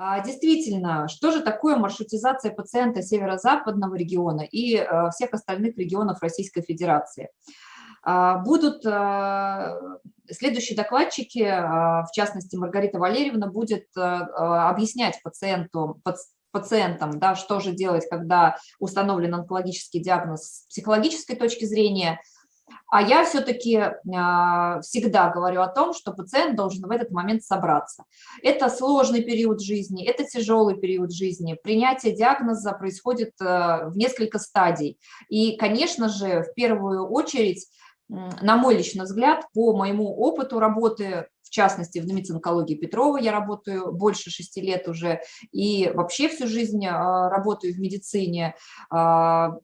А, действительно, что же такое маршрутизация пациента северо-западного региона и э, всех остальных регионов Российской Федерации? А, будут э, следующие докладчики, в частности Маргарита Валерьевна, будет э, объяснять пациенту, пациентам, да, что же делать, когда установлен онкологический диагноз с психологической точки зрения – а я все-таки а, всегда говорю о том, что пациент должен в этот момент собраться. Это сложный период жизни, это тяжелый период жизни. Принятие диагноза происходит э, в несколько стадий. И, конечно же, в первую очередь, на мой личный взгляд, по моему опыту работы, в частности, в медицинкологии Петрова я работаю больше шести лет уже, и вообще всю жизнь а, работаю в медицине. А,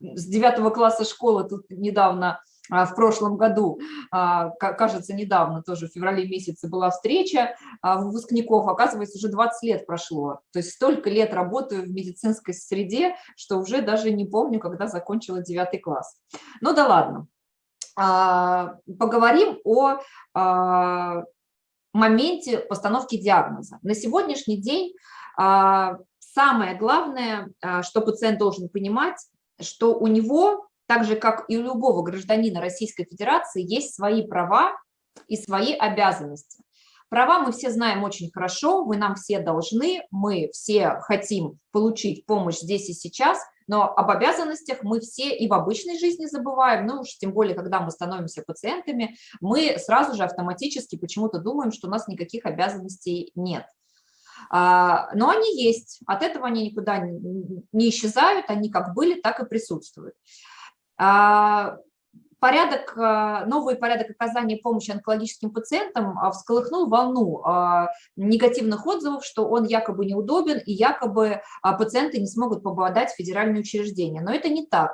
с девятого класса школы тут недавно в прошлом году, а, кажется, недавно, тоже в феврале месяце была встреча а, выпускников, оказывается, уже 20 лет прошло. То есть столько лет работаю в медицинской среде, что уже даже не помню, когда закончила 9 класс. Ну да ладно. Поговорим о моменте постановки диагноза. На сегодняшний день самое главное, что пациент должен понимать, что у него так же, как и у любого гражданина Российской Федерации, есть свои права и свои обязанности. Права мы все знаем очень хорошо, вы нам все должны, мы все хотим получить помощь здесь и сейчас, но об обязанностях мы все и в обычной жизни забываем, ну уж тем более, когда мы становимся пациентами, мы сразу же автоматически почему-то думаем, что у нас никаких обязанностей нет. А, но они есть, от этого они никуда не исчезают, они как были, так и присутствуют. А, порядок, а, новый порядок оказания помощи онкологическим пациентам а, всколыхнул волну негативных отзывов, что он якобы неудобен и якобы пациенты не смогут попадать в федеральные учреждения. Но это не так.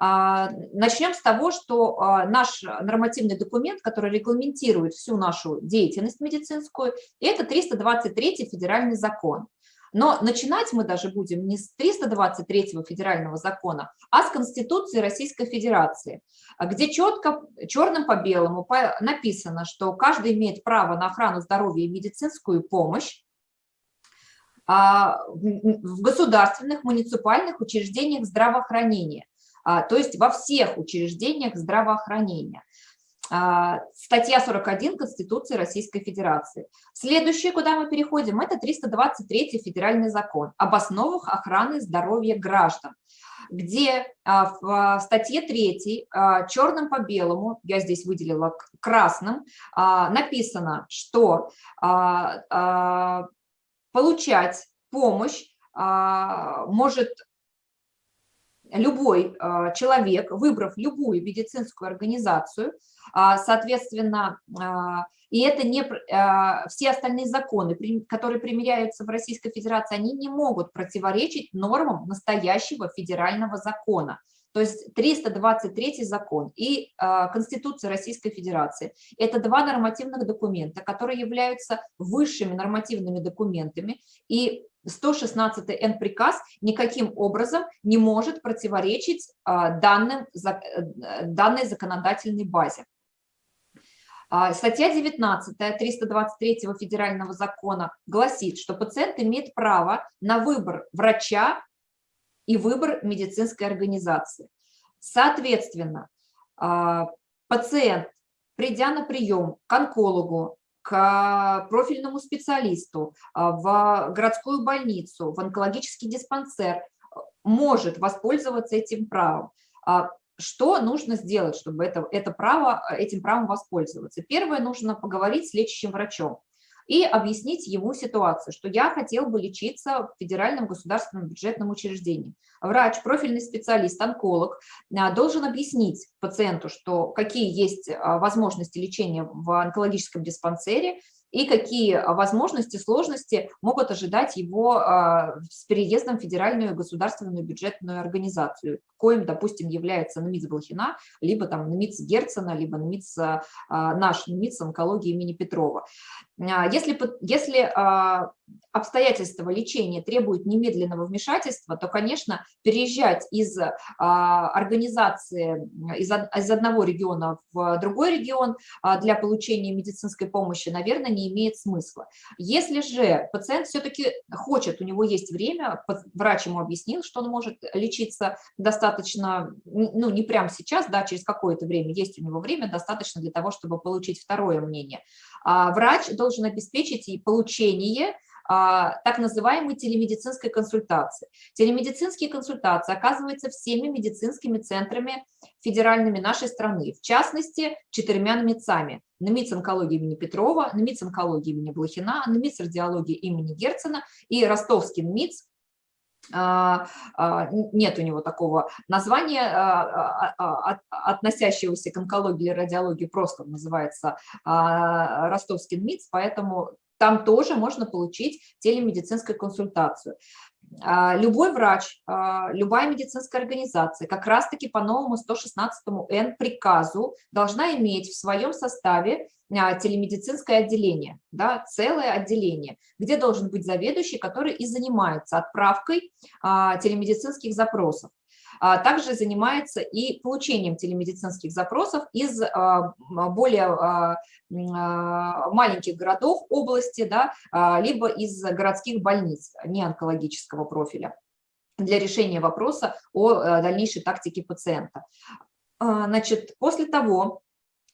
Начнем с того, что наш нормативный документ, который регламентирует всю нашу деятельность медицинскую, это 323 федеральный закон. Но начинать мы даже будем не с 323 федерального закона, а с Конституции Российской Федерации, где четко, черным по белому написано, что каждый имеет право на охрану здоровья и медицинскую помощь а, в государственных муниципальных учреждениях здравоохранения, а, то есть во всех учреждениях здравоохранения. А, статья 41 Конституции Российской Федерации. Следующее, куда мы переходим, это 323 федеральный закон об основах охраны здоровья граждан, где а, в статье 3 а, черным по белому, я здесь выделила красным, написано, что получать помощь может любой человек, выбрав любую медицинскую организацию, а, соответственно, а, и это не а, все остальные законы, которые примеряются в Российской Федерации, они не могут противоречить нормам настоящего федерального закона. То есть 323 закон и Конституция Российской Федерации – это два нормативных документа, которые являются высшими нормативными документами, и 116 Н приказ никаким образом не может противоречить данным, э, данной законодательной базе. А, статья 19 323 федерального закона гласит, что пациент имеет право на выбор врача и выбор медицинской организации. Соответственно, а, пациент, придя на прием к онкологу, к профильному специалисту, а, в городскую больницу, в онкологический диспансер, может воспользоваться этим правом что нужно сделать, чтобы это, это право, этим правом воспользоваться? Первое, нужно поговорить с лечащим врачом и объяснить ему ситуацию, что я хотел бы лечиться в федеральном государственном бюджетном учреждении. Врач, профильный специалист, онколог а, должен объяснить пациенту, что какие есть а, возможности лечения в онкологическом диспансере, и какие возможности, сложности могут ожидать его а, с переездом в федеральную государственную бюджетную организацию, коим, допустим, является НМИЦ Блохина, либо там НМИЦ Герцена, либо НМИЦ, а, наш НМИЦ онкологии имени Петрова. Если, если обстоятельства лечения требуют немедленного вмешательства, то, конечно, переезжать из организации, из, из одного региона в другой регион для получения медицинской помощи, наверное, не имеет смысла. Если же пациент все-таки хочет, у него есть время, врач ему объяснил, что он может лечиться достаточно, ну, не прямо сейчас, да, через какое-то время, есть у него время достаточно для того, чтобы получить второе мнение. А врач должен обеспечить и получение а, так называемой телемедицинской консультации. Телемедицинские консультации оказываются всеми медицинскими центрами федеральными нашей страны, в частности, четырьмя НМИЦами. НМИЦ онкологии имени Петрова, НМИЦ онкологии имени Блохина, НМИЦ радиологии имени Герцена и ростовский НМИЦ нет у него такого названия, относящегося к онкологии или радиологии, просто называется ростовский НМИЦ, поэтому там тоже можно получить телемедицинскую консультацию. А, любой врач, а, любая медицинская организация как раз-таки по новому 116 Н приказу должна иметь в своем составе а, телемедицинское отделение, да, целое отделение, где должен быть заведующий, который и занимается отправкой телемедицинских запросов. А, также занимается и получением телемедицинских запросов из а, более а, маленьких городов области, да, либо из городских больниц не онкологического профиля для решения вопроса о дальнейшей тактике пациента. Значит, после того,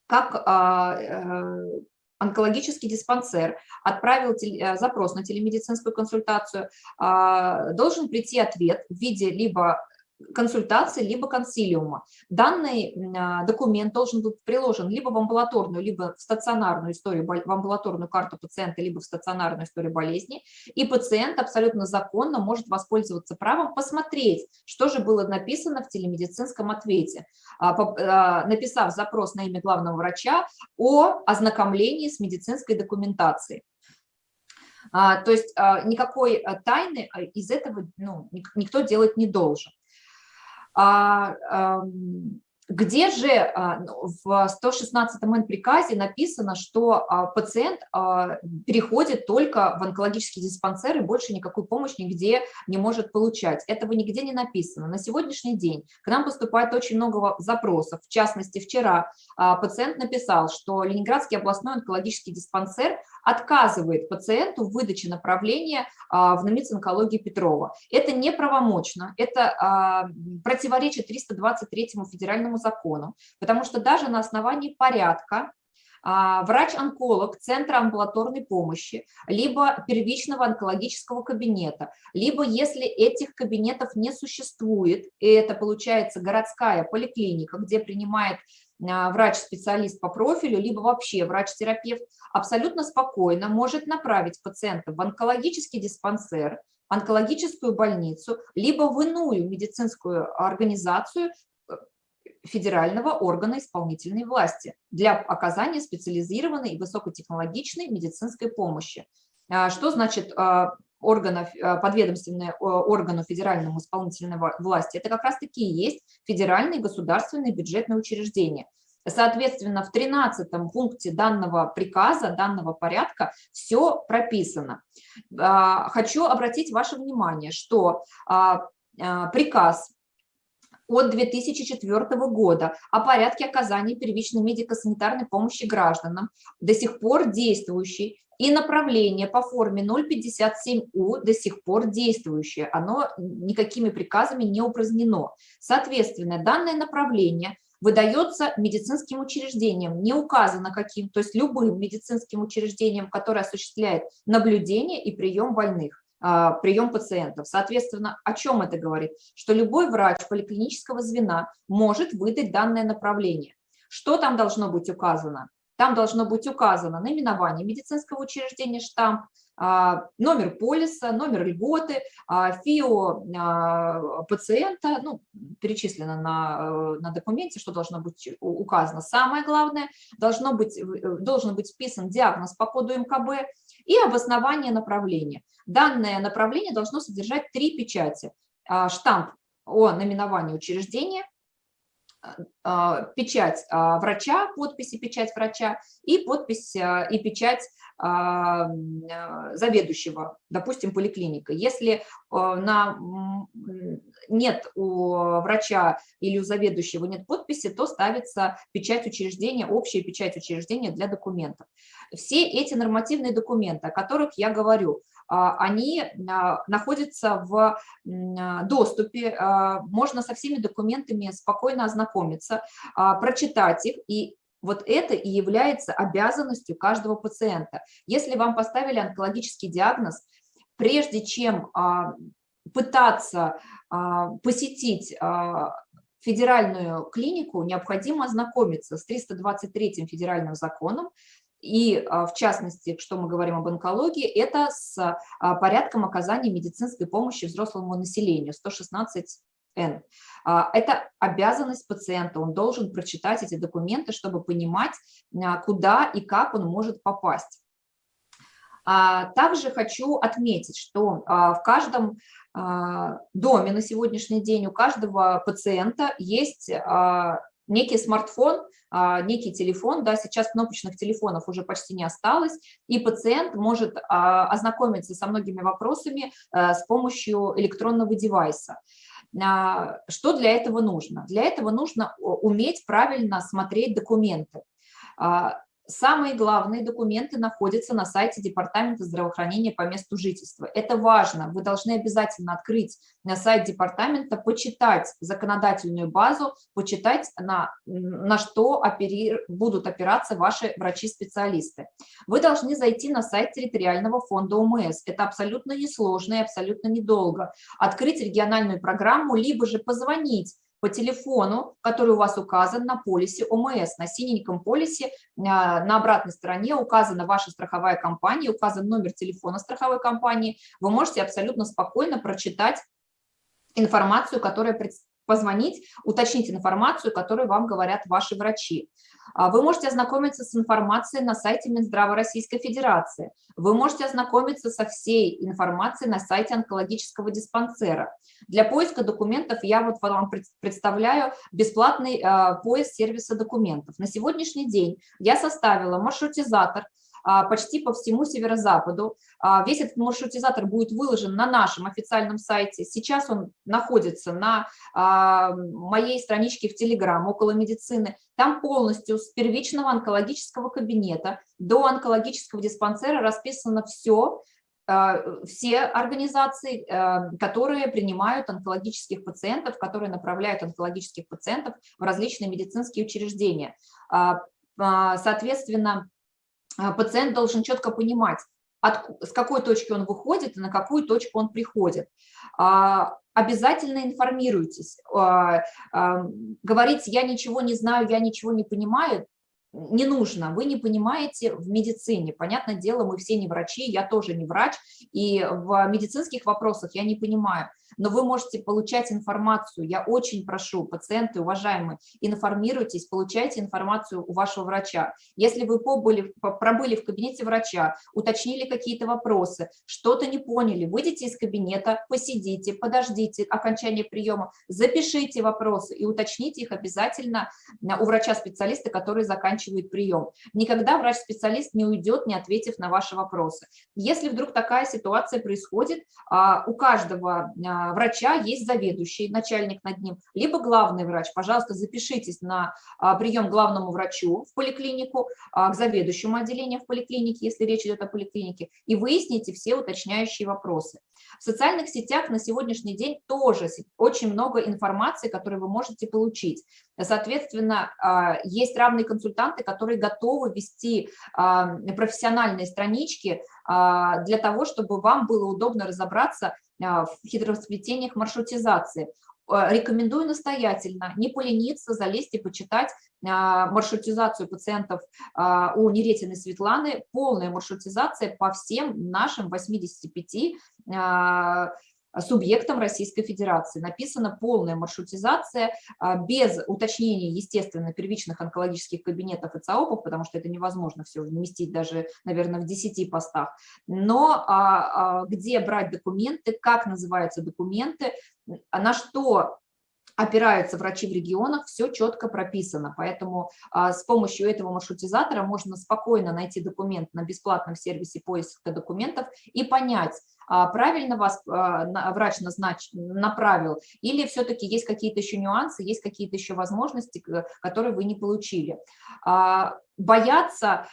как э, онкологический диспансер отправил запрос на телемедицинскую консультацию, должен прийти ответ в виде либо консультации, либо консилиума. Данный а, документ должен быть приложен либо в амбулаторную, либо в стационарную историю, в амбулаторную карту пациента, либо в стационарную историю болезни, и пациент абсолютно законно может воспользоваться правом посмотреть, что же было написано в телемедицинском ответе, а, а, написав запрос на имя главного врача о ознакомлении с медицинской документацией. То есть никакой тайны из этого ну, никто делать не должен. А, где же а, ну, в 116 м приказе написано, что а, пациент переходит только в онкологический диспансер и больше никакую помощь нигде не может получать? Этого нигде не написано. На сегодняшний день к нам поступает очень много запросов. В частности, вчера пациент написал, что Ленинградский областной онкологический диспансер отказывает пациенту в выдаче направления в НАМИЦ онкологии Петрова. Это неправомочно, это противоречит 323 федеральному закону, потому что даже на основании порядка врач-онколог Центра амбулаторной помощи, либо первичного онкологического кабинета, либо если этих кабинетов не существует, и это получается городская поликлиника, где принимает а, врач-специалист по профилю, либо вообще врач-терапевт, абсолютно спокойно может направить пациента в онкологический диспансер, онкологическую больницу, либо в иную медицинскую организацию федерального органа исполнительной власти для оказания специализированной и высокотехнологичной медицинской помощи. А, что значит а, органов, подведомственные органу федеральному исполнительной власти, это как раз таки и есть федеральные государственные бюджетные учреждения. Соответственно, в 13 пункте данного приказа, данного порядка все прописано. А, хочу обратить ваше внимание, что а, а, приказ от 2004 года о порядке оказания первичной медико-санитарной помощи гражданам, до сих пор действующий, и направление по форме 057У до сих пор действующее, оно никакими приказами не упразднено. Соответственно, данное направление выдается медицинским учреждением, не указано каким, то есть любым медицинским учреждением, которое осуществляет наблюдение и прием больных. А, прием пациентов. Соответственно, о чем это говорит? Что любой врач поликлинического звена может выдать данное направление. Что там должно быть указано? Там должно быть указано наименование медицинского учреждения, штамп, номер полиса, номер льготы, а, ФИО пациента, ну, перечислено на, э, на документе, что должно быть указано. Самое главное, должно быть, э, должен быть вписан диагноз по коду МКБ и обоснование направления. Данное направление должно содержать три печати. А, штамп о наименовании учреждения, а, печать а, врача, подпись и печать врача и подпись а, и печать заведующего, допустим, поликлиника. Если на, нет у врача или у заведующего нет подписи, то ставится печать учреждения, общая печать учреждения для документов. Все эти нормативные документы, о которых я говорю, а, они а, находятся в а, доступе, можно со всеми документами спокойно ознакомиться, прочитать их и вот это и является обязанностью каждого пациента. Если вам поставили онкологический диагноз, прежде чем пытаться посетить федеральную клинику, необходимо ознакомиться с 323 федеральным законом, и а, в частности, что мы говорим об онкологии, это с а, порядком оказания медицинской помощи взрослому населению, 116Н. А, это обязанность пациента, он должен прочитать эти документы, чтобы понимать, куда и как он может попасть. Также хочу отметить, что в каждом доме на сегодняшний день у каждого пациента есть некий смартфон, а, некий телефон, да, сейчас кнопочных телефонов уже почти не осталось, и пациент может а, ознакомиться со многими вопросами э, с помощью электронного девайса. А, что для этого нужно? Для этого нужно уметь правильно смотреть документы. Самые главные документы находятся на сайте Департамента здравоохранения по месту жительства. Это важно. Вы должны обязательно открыть на сайт департамента, почитать законодательную базу, почитать, на, на что опери, будут опираться ваши врачи-специалисты. Вы должны зайти на сайт территориального фонда ОМС. Это абсолютно несложно и абсолютно недолго. Открыть региональную программу, либо же позвонить по телефону, который у вас указан на полисе ОМС. На синеньком полисе а, на обратной стороне указана ваша страховая компания, указан номер телефона страховой компании. Вы можете абсолютно спокойно прочитать информацию, которая позвонить, уточнить информацию, которую вам говорят ваши врачи. А, вы можете ознакомиться с информацией на сайте Минздрава Российской Федерации. Вы можете ознакомиться со всей информацией на сайте онкологического диспансера. Для поиска документов я вот вам представляю бесплатный а, поиск сервиса документов. На сегодняшний день я составила маршрутизатор, почти по всему северо-западу. А, весь этот маршрутизатор будет выложен на нашем официальном сайте. Сейчас он находится на а, моей страничке в Телеграм около медицины. Там полностью с первичного онкологического кабинета до онкологического диспансера расписано все, все организации, которые принимают онкологических пациентов, которые направляют онкологических пациентов в различные медицинские учреждения. Соответственно, а, пациент должен четко понимать, от, с какой точки он выходит и на какую точку он приходит. А, обязательно информируйтесь. А, говорить «я ничего не знаю, я ничего не понимаю» не нужно, вы не понимаете в медицине. Понятное дело, мы все не врачи, я тоже не врач, и в медицинских вопросах я не понимаю но вы можете получать информацию. Я очень прошу, пациенты, уважаемые, информируйтесь, получайте информацию у вашего врача. Если вы побыли, пробыли в кабинете врача, уточнили какие-то вопросы, что-то не поняли, выйдите из кабинета, посидите, подождите окончания приема, запишите вопросы и уточните их обязательно у врача-специалиста, который заканчивает прием. Никогда врач-специалист не уйдет, не ответив на ваши вопросы. Если вдруг такая ситуация происходит, а, у каждого а, врача есть заведующий, начальник над ним, либо главный врач. Пожалуйста, запишитесь на а, прием главному врачу в поликлинику, к заведующему отделению в поликлинике, если речь идет о поликлинике, и выясните все уточняющие вопросы. В социальных сетях на сегодняшний день тоже очень много информации, которую вы можете получить. Соответственно, есть равные консультанты, которые готовы вести профессиональные странички для того, чтобы вам было удобно разобраться а, в хитросплетениях маршрутизации. А, рекомендую настоятельно не полениться, залезть и почитать а, маршрутизацию пациентов у Неретиной Светланы, полная маршрутизация по всем нашим 85 субъектом Российской Федерации. Написана полная маршрутизация без уточнения, естественно, первичных онкологических кабинетов и ЦАОПов, потому что это невозможно все вместить даже, наверное, в 10 постах. Но где брать документы, как называются документы, на что опираются врачи в регионах, все четко прописано. Поэтому а, с помощью этого маршрутизатора можно спокойно найти документ на бесплатном сервисе поиска документов и понять, а, правильно вас а, врач назнач... направил, или все-таки есть какие-то еще нюансы, есть какие-то еще возможности, которые вы не получили. Бояться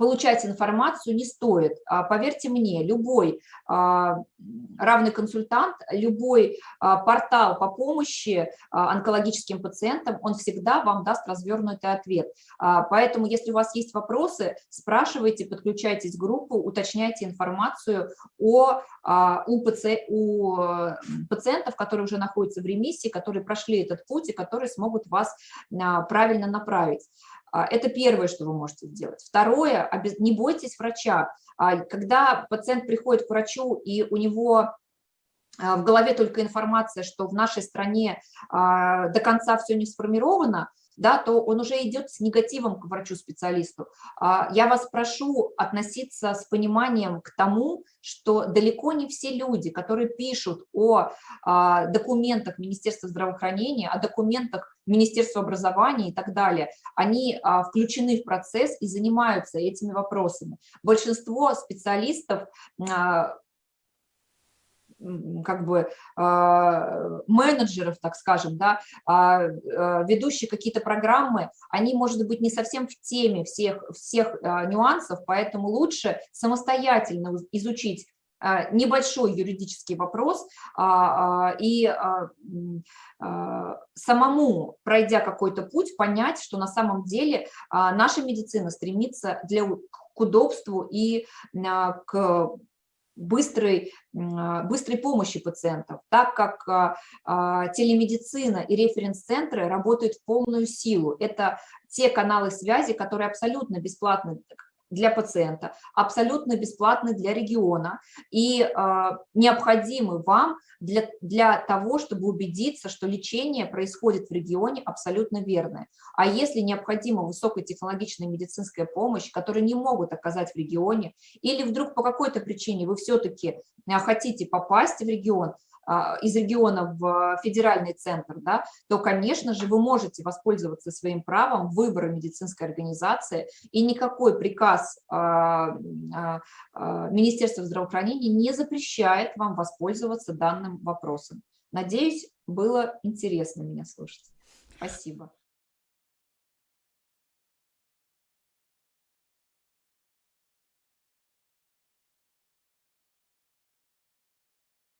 получать информацию не стоит. А, поверьте мне, любой а, равный консультант, любой а, портал по помощи онкологическим пациентам, он всегда вам даст развернутый ответ. Поэтому, если у вас есть вопросы, спрашивайте, подключайтесь в группу, уточняйте информацию о, у, паци, у пациентов, которые уже находятся в ремиссии, которые прошли этот путь и которые смогут вас правильно направить. А, это первое, что вы можете сделать. Второе, не бойтесь врача. А, когда пациент приходит к врачу, и у него а, в голове только информация, что в нашей стране до конца все не сформировано, да, то он уже идет с негативом к врачу-специалисту. А, я вас прошу относиться с пониманием к тому, что далеко не все люди, которые пишут о а, документах Министерства здравоохранения, о документах Министерства образования и так далее, они а, включены в процесс и занимаются этими вопросами. Большинство специалистов как бы а, менеджеров, так скажем, да, а, а, ведущие какие-то программы, они, может быть, не совсем в теме всех, всех нюансов, поэтому лучше самостоятельно изучить небольшой юридический вопрос и самому, пройдя какой-то путь, понять, что на самом деле наша медицина стремится для, к удобству и к быстрой, быстрой помощи пациентов, так как а, а, телемедицина и референс-центры работают в полную силу. Это те каналы связи, которые абсолютно бесплатны для пациента, абсолютно бесплатны для региона и э, необходимы вам для, для того, чтобы убедиться, что лечение происходит в регионе абсолютно верное. А если необходима высокотехнологичная медицинская помощь, которую не могут оказать в регионе, или вдруг по какой-то причине вы все-таки хотите попасть в регион, а, из региона в федеральный центр, да, то, конечно же, вы можете воспользоваться своим правом выбора медицинской организации, и никакой приказ а, а, Министерства здравоохранения не запрещает вам воспользоваться данным вопросом. Надеюсь, было интересно меня слушать. Спасибо.